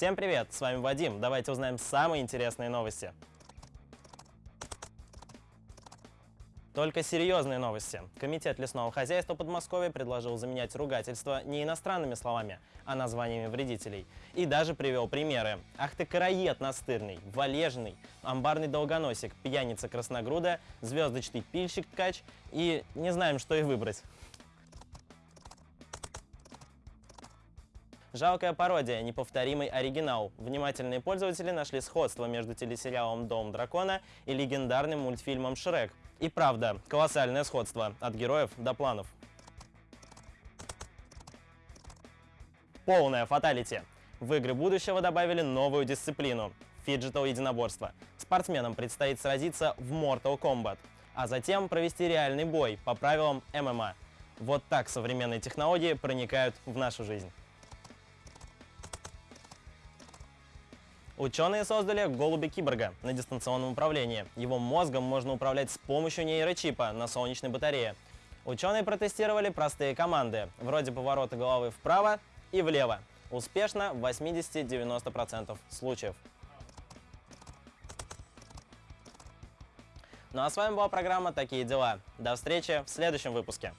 Всем привет, с вами Вадим. Давайте узнаем самые интересные новости. Только серьезные новости. Комитет лесного хозяйства Подмосковья предложил заменять ругательство не иностранными словами, а названиями вредителей. И даже привел примеры. Ах ты караед настырный, валежный, амбарный долгоносик, пьяница красногруда, звездочный пильщик ткач и не знаем, что и выбрать. Жалкая пародия, неповторимый оригинал. Внимательные пользователи нашли сходство между телесериалом «Дом дракона» и легендарным мультфильмом «Шрек». И правда, колоссальное сходство, от героев до планов. Полная fatality. В игры будущего добавили новую дисциплину – фиджитал единоборство. Спортсменам предстоит сразиться в Mortal Kombat, а затем провести реальный бой по правилам ММА. Вот так современные технологии проникают в нашу жизнь. Ученые создали голубя-киборга на дистанционном управлении. Его мозгом можно управлять с помощью нейрочипа на солнечной батарее. Ученые протестировали простые команды, вроде поворота головы вправо и влево. Успешно в 80-90% случаев. Ну а с вами была программа «Такие дела». До встречи в следующем выпуске.